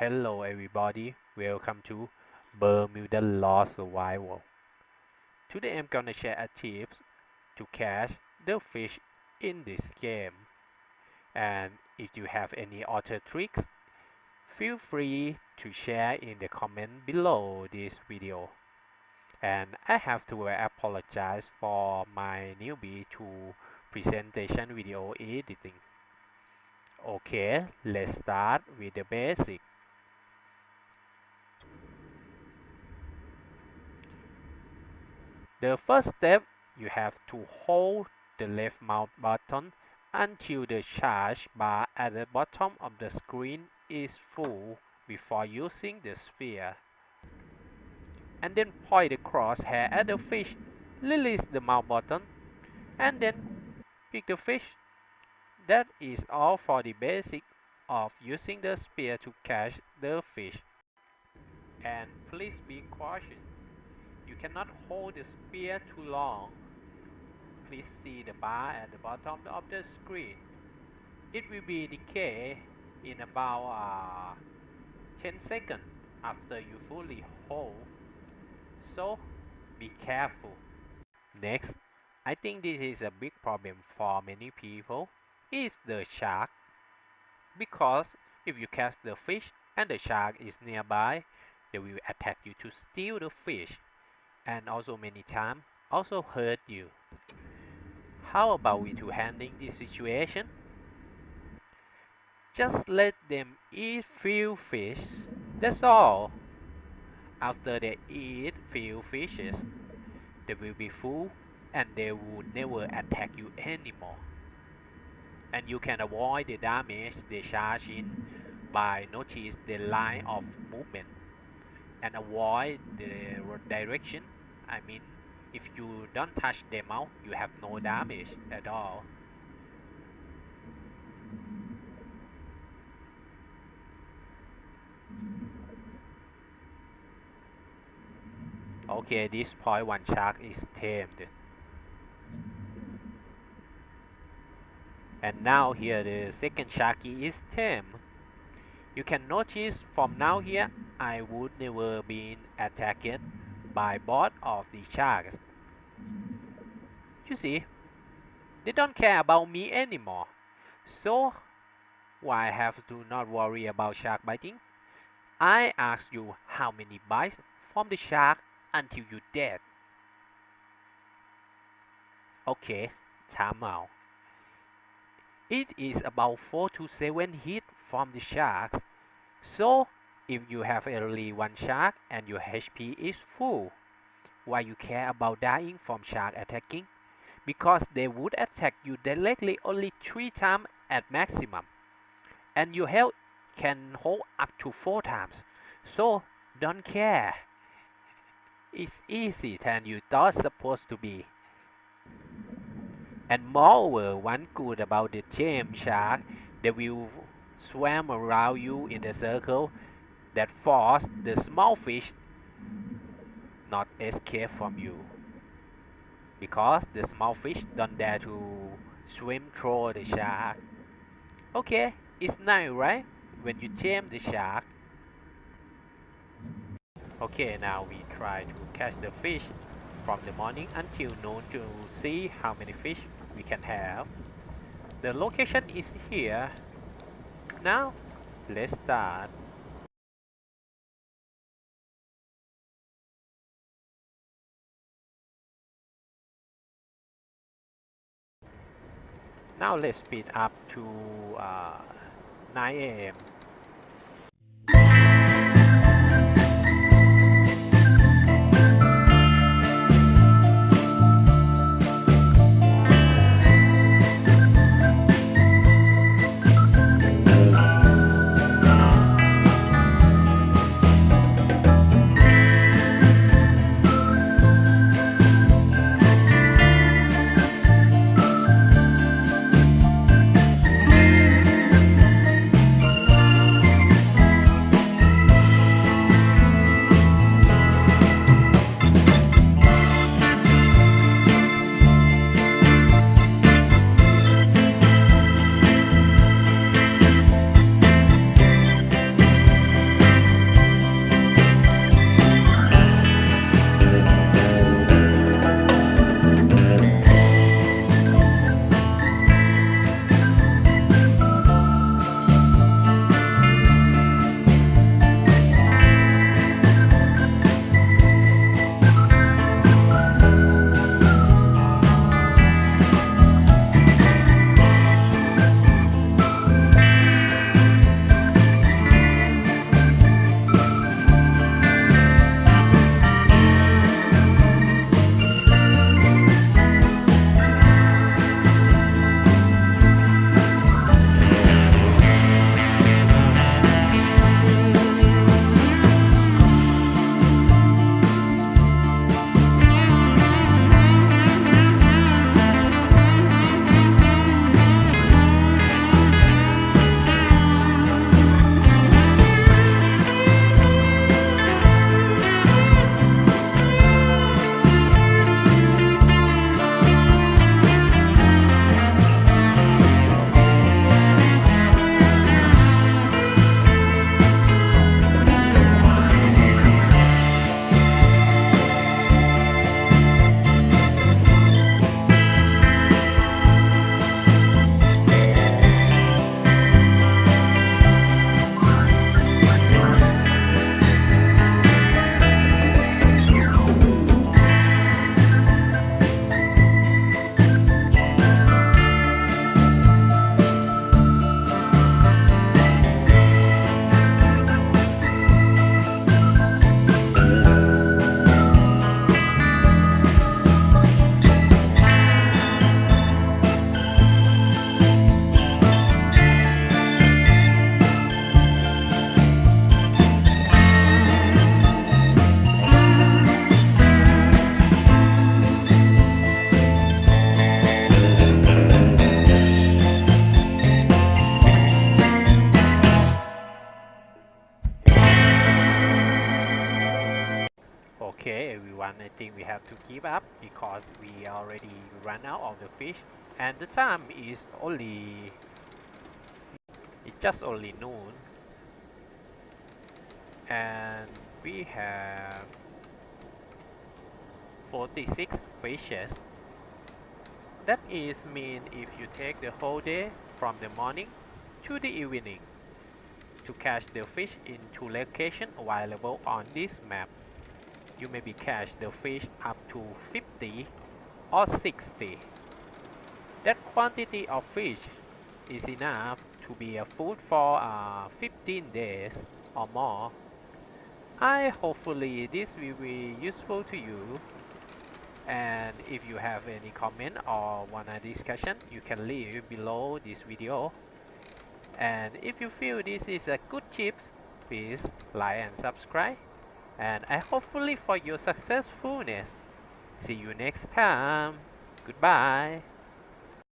Hello everybody, welcome to Bermuda Lost Survival. Today I'm gonna share a tips to catch the fish in this game. And if you have any other tricks, feel free to share in the comment below this video. And I have to uh, apologize for my newbie to presentation video editing. Okay, let's start with the basic. The first step, you have to hold the left mouse button until the charge bar at the bottom of the screen is full before using the sphere. And then point the crosshair at the fish, release the mouse button, and then pick the fish. That is all for the basic of using the spear to catch the fish. And please be cautious. You cannot hold the spear too long. Please see the bar at the bottom of the screen. It will be decay in about uh, 10 seconds after you fully hold. So be careful. Next, I think this is a big problem for many people is the shark. Because if you catch the fish and the shark is nearby, they will attack you to steal the fish and also many times also hurt you. How about we to handling this situation? Just let them eat few fish, that's all. After they eat few fishes, they will be full and they will never attack you anymore. And you can avoid the damage they charge in by notice the line of movement and avoid the direction I mean, if you don't touch them out, you have no damage mm. at all. Okay, this point one shark is tamed. And now here the second sharky is tamed. You can notice from now here, I would never been attacked by both of the sharks. You see, they don't care about me anymore. So, why I have to not worry about shark biting? I ask you how many bites from the shark until you dead. Okay, time out. It is about 4 to 7 hits from the sharks. So, if you have only one shark and your HP is full. Why you care about dying from shark attacking? Because they would attack you directly only 3 times at maximum. And your health can hold up to 4 times. So don't care. It's easy than you thought supposed to be. And moreover, one good about the gem shark, they will swim around you in a circle that force the small fish not escape from you. Because the small fish don't dare to swim through the shark. Okay it's nice right? When you tame the shark. Okay now we try to catch the fish from the morning until noon to see how many fish we can have. The location is here. Now let's start Now let's speed up to uh, 9 a.m. I think we have to give up because we already ran out of the fish and the time is only it's just only noon. And we have 46 fishes. That is mean if you take the whole day from the morning to the evening to catch the fish in two locations available on this map you maybe catch the fish up to 50 or 60 that quantity of fish is enough to be a food for uh, 15 days or more. I hopefully this will be useful to you. And if you have any comment or want a discussion you can leave below this video. And if you feel this is a good tips please like and subscribe and I hopefully for your successfulness. See you next time. Goodbye